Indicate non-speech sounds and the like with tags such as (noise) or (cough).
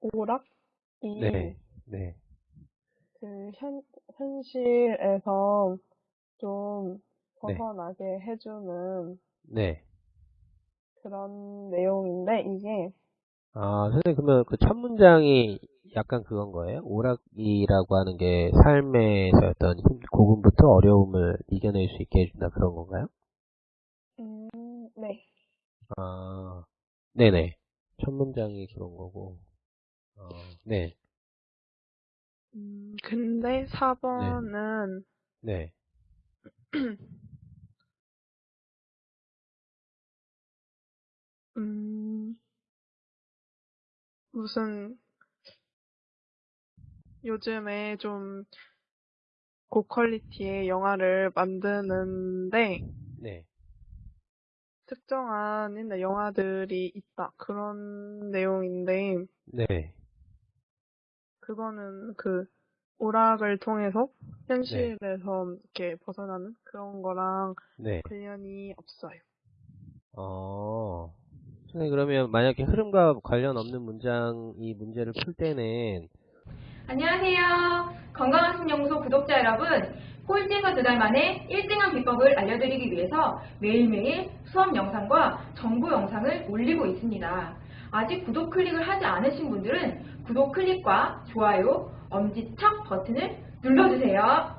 오락이 네, 네, 그 현, 현실에서 좀 네. 벗어나게 해주는 네. 그런 내용인데 이게 아, 선생님, 그러면 그 첫 문장이 약간 그건 거예요? 오락이라고 하는 게 삶에서 어떤 힘- 고군부터 어려움을 이겨낼 수 있게 해준다 그런 건가요? 음, 네. 아, 네네. 첫 문장이 그런 거고. 어, 네, 음, 근데 4번은 네, (clears throat) 음, 무슨 요즘에 좀 고퀄리티의 영화를 만드는데 네. 특정한 옛날 영화들이 있다. 그런 내용인데 네, 그거는 그 오락을 통해서 현실에서 이렇게 벗어나는 그런 거랑 네. 관련이 없어요. 어, 선생님, 그러면 만약에 흐름과 관련 없는 문장, 이 문제를 풀 때는, 안녕하세요. 건강학습연구소 구독자 여러분. 꼴찌가 두 달 만에 1등한 비법을 알려드리기 위해서 매일매일 수업 영상과 정보 영상을 올리고 있습니다. 아직 구독 클릭을 하지 않으신 분들은 구독 클릭과 좋아요, 엄지척 버튼을 눌러주세요.